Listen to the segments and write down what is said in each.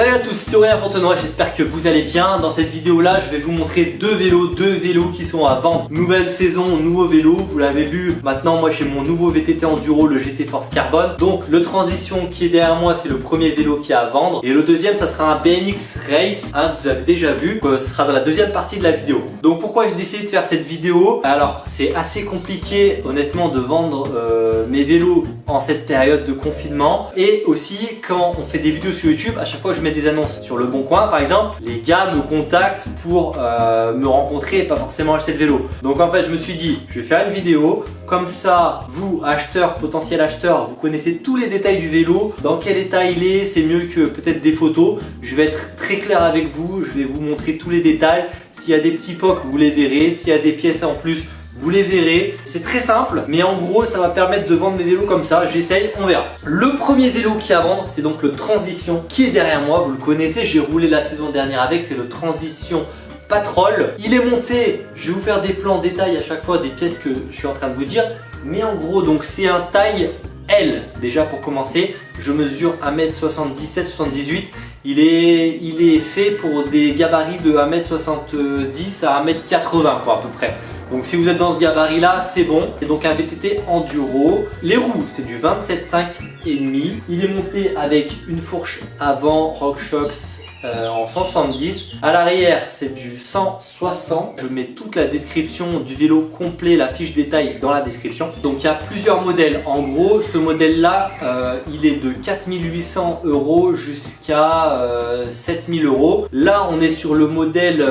Salut à tous, c'est Aurélien Fontenoy, j'espère que vous allez bien. Dans cette vidéo là, je vais vous montrer deux vélos, deux vélos qui sont à vendre. Nouvelle saison, nouveau vélo, vous l'avez vu. Maintenant, moi j'ai mon nouveau VTT Enduro, le GT Force Carbone. Donc le Transition qui est derrière moi, c'est le premier vélo qui est à vendre. Et le deuxième, ça sera un BMX Race, hein, que vous avez déjà vu. Ce sera dans la deuxième partie de la vidéo. Donc pourquoi j'ai décidé de faire cette vidéo? Alors c'est assez compliqué honnêtement de vendre euh, mes vélos en cette période de confinement. Et aussi quand on fait des vidéos sur YouTube, à chaque fois je mets des annonces sur le bon coin par exemple, les gars me contactent pour euh, me rencontrer et pas forcément acheter le vélo. Donc en fait je me suis dit, je vais faire une vidéo, comme ça vous acheteurs, potentiels acheteurs, vous connaissez tous les détails du vélo, dans quel état il est, c'est mieux que peut-être des photos. Je vais être très clair avec vous, je vais vous montrer tous les détails. S'il y a des petits pocs, vous les verrez. S'il y a des pièces en plus, vous les verrez. C'est très simple, mais en gros, ça va permettre de vendre mes vélos comme ça. J'essaye, on verra. Le premier vélo qui à vendre, c'est donc le Transition qui est derrière moi. Vous le connaissez, j'ai roulé la saison dernière avec. C'est le Transition Patrol. Il est monté, je vais vous faire des plans en détail à chaque fois des pièces que je suis en train de vous dire. Mais en gros, donc c'est un taille L déjà pour commencer. Je mesure 1m77-78. Il est, il est fait pour des gabarits de 1m70 à 1m80 quoi à peu près. Donc si vous êtes dans ce gabarit là, c'est bon. C'est donc un VTT enduro. Les roues, c'est du 27,5 et demi. Il est monté avec une fourche avant RockShox euh, en 170. À l'arrière, c'est du 160. Je mets toute la description du vélo complet, la fiche détail dans la description. Donc il y a plusieurs modèles. En gros, ce modèle-là, euh, il est de 4800 euros jusqu'à 7000 euh, euros. Là, on est sur le modèle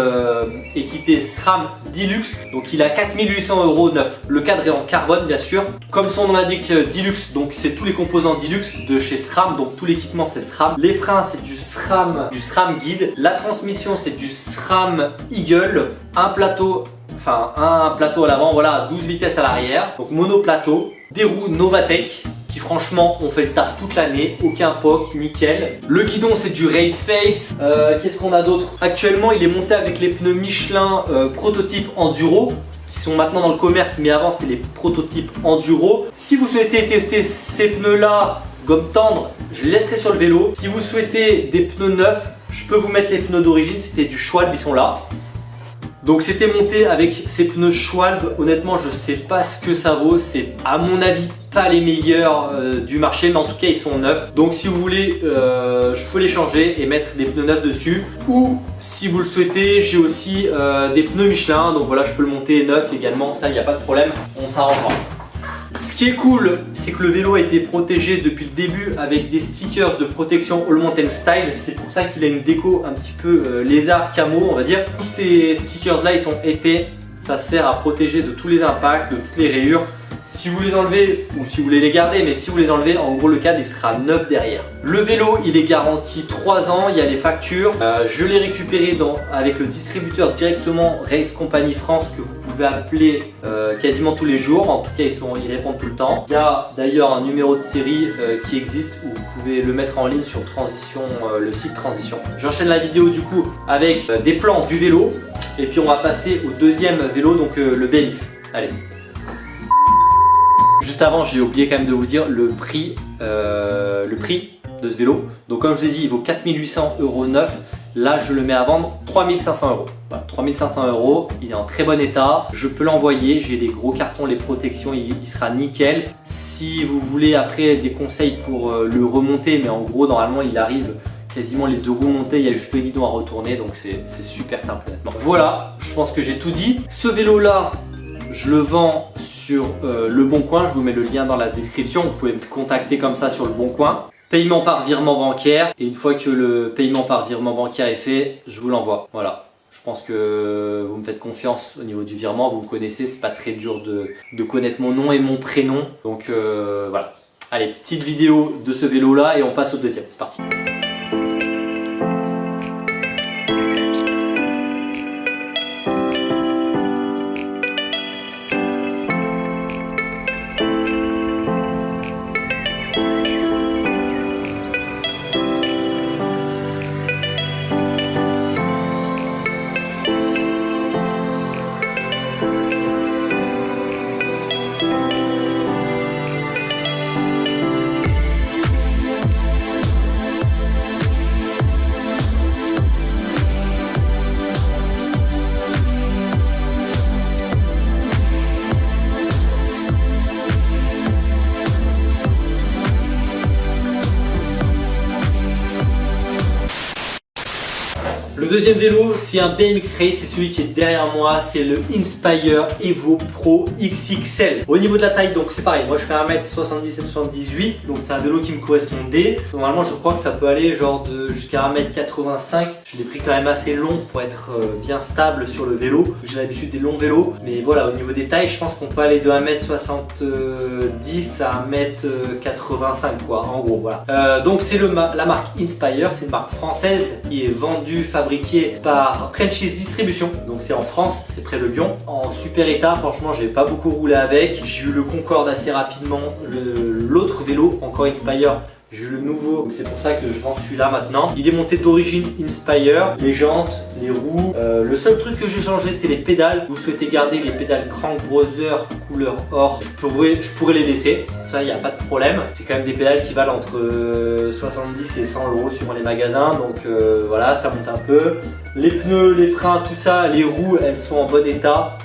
équipé SRAM Deluxe. Donc il a 4800 euros neuf. Le cadre est en carbone, bien sûr. Comme son nom l'indique, Deluxe, donc c'est tous les composants Deluxe de chez SRAM. Donc tout l'équipement, c'est SRAM. Les freins, c'est du SRAM, du SRAM Guide. La transmission c'est du SRAM Eagle. Un plateau, enfin un plateau à l'avant, voilà 12 vitesses à l'arrière. Donc monoplateau. Des roues Novatec qui franchement ont fait le taf toute l'année, aucun POC, nickel. Le guidon c'est du Race Face, euh, qu'est-ce qu'on a d'autre? Actuellement il est monté avec les pneus Michelin euh, prototype Enduro qui sont maintenant dans le commerce mais avant c'était les prototypes Enduro. Si vous souhaitez tester ces pneus là gomme tendre, je laisserai sur le vélo. Si vous souhaitez des pneus neufs, je peux vous mettre les pneus d'origine, c'était du Schwalbe, ils sont là. Donc c'était monté avec ces pneus Schwalbe, honnêtement je sais pas ce que ça vaut, c'est à mon avis pas les meilleurs euh, du marché mais en tout cas ils sont neufs. Donc si vous voulez euh, je peux les changer et mettre des pneus neufs dessus. Ou si vous le souhaitez j'ai aussi euh, des pneus Michelin. Donc voilà je peux le monter neuf également. Ça il n'y a pas de problème. On s'arrangera qui est cool, c'est que le vélo a été protégé depuis le début avec des stickers de protection All Mountain Style. C'est pour ça qu'il a une déco un petit peu euh, lézard camo, on va dire. Tous ces stickers là, ils sont épais. Ça sert à protéger de tous les impacts, de toutes les rayures. Si vous les enlevez, ou si vous voulez les garder, mais si vous les enlevez, en gros le cadre il sera neuf derrière. Le vélo il est garanti 3 ans, il y a les factures. Euh, je l'ai récupéré avec le distributeur directement Race Company France que vous appeler euh, quasiment tous les jours. En tout cas ils, sont, ils répondent tout le temps. Il y a d'ailleurs un numéro de série euh, qui existe où vous pouvez le mettre en ligne sur Transition, le site Transition. J'enchaîne la vidéo du coup avec des plans du vélo et puis on va passer au deuxième vélo donc le BMX. Allez Juste avant, j'ai oublié quand même de vous dire le prix, euh, le prix de ce vélo. Donc comme je vous ai dit, il vaut 4800 euros neuf. Là, je le mets à vendre 3500 euros. 3500 euros, il est en très bon état. Je peux l'envoyer, j'ai les gros cartons, les protections, il, sera nickel. Si vous voulez après des conseils pour euh, le remonter, mais en gros, normalement, il arrive quasiment les deux roues montées, il y a juste le à retourner, donc c'est super simple Voilà, je pense que j'ai tout dit. Ce vélo là, je le vends sur euh, Le Bon Coin, je vous mets le lien dans la description, vous pouvez me contacter comme ça sur Le Bon Coin. Paiement par virement bancaire, et une fois que le paiement par virement bancaire est fait, je vous l'envoie. Voilà. Je pense que vous me faites confiance au niveau du virement, vous me connaissez, c'est pas très dur de, connaître mon nom et mon prénom. Donc euh, voilà. Allez, petite vidéo de ce vélo là et on passe au deuxième, c'est parti. Deuxième vélo, c'est un BMX Race, c'est celui qui est derrière moi, c'est le Inspire Evo Pro XXL. Au niveau de la taille, donc c'est pareil, moi je fais 1m77 78, donc c'est un vélo qui me correspondait. Normalement, je crois que ça peut aller genre de jusqu'à 1m85. Je l'ai pris quand même assez long pour être euh, bien stable sur le vélo. J'ai l'habitude des longs vélos, mais voilà, au niveau des tailles, je pense qu'on peut aller de 1m70 à 1m85 quoi, en gros, voilà. Euh, donc c'est la marque Inspire, c'est une marque française qui est vendue, fabriquée par Frenchies Distribution. Donc c'est en France, c'est près de Lyon. En super état, franchement, j'ai pas beaucoup roulé avec. J'ai eu le Concorde assez rapidement. L'autre vélo, encore Inspire, j'ai le nouveau, c'est pour ça que je vends celui-là maintenant. Il est monté d'origine Inspire, les jantes, les roues. Euh, le seul truc que j'ai changé, c'est les pédales. Vous souhaitez garder les pédales Crank Brother couleur or, je pourrais, les laisser. Ça, il n'y a pas de problème. C'est quand même des pédales qui valent entre 70 et 100 euros sur les magasins. Donc euh, voilà, ça monte un peu. Les pneus, les freins, tout ça, les roues, elles sont en bon état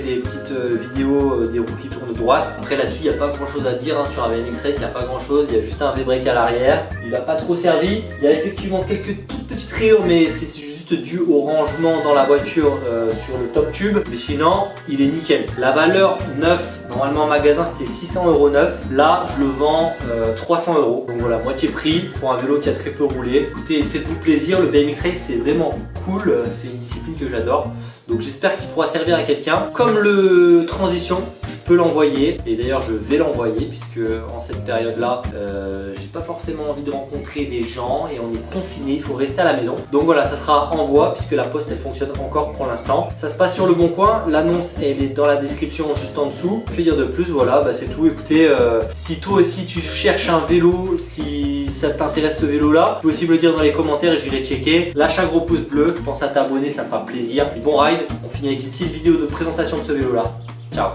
des petites euh, vidéos euh, des roues qui tournent droite. Après là-dessus, il n'y a pas grand chose à dire hein, sur un BMX Race, il n'y a pas grand chose, il y a juste un V-brake à l'arrière. Il n'a pas trop servi. Il y a effectivement quelques toutes petites rayures, mais c'est juste dû au rangement dans la voiture euh, sur le top tube. Mais sinon, il est nickel. La valeur neuf, normalement en magasin c'était 600 euros. Là, je le vends 300 euros. Donc voilà, moitié prix pour un vélo qui a très peu roulé. Écoutez, faites-vous plaisir, le BMX Race c'est vraiment cool. C'est une discipline que j'adore. Donc j'espère qu'il pourra servir à quelqu'un. Comme le transition, je peux l'envoyer. Et d'ailleurs, je vais l'envoyer puisque en cette période-là, euh, j'ai pas forcément envie de rencontrer des gens et on est confiné, il faut rester à la maison. Donc voilà, ça sera envoi puisque la poste, elle fonctionne encore pour l'instant. Ça se passe sur le bon coin. L'annonce, elle est dans la description juste en dessous. Dire de plus Voilà, bah, c'est tout. Écoutez, euh, si toi aussi tu cherches un vélo, si ça t'intéresse ce vélo-là, tu peux aussi me le dire dans les commentaires et j'irai checker. Lâche un gros pouce bleu, pense à t'abonner, ça fera plaisir. bon ride on finit avec une petite vidéo de présentation de ce vélo là. Ciao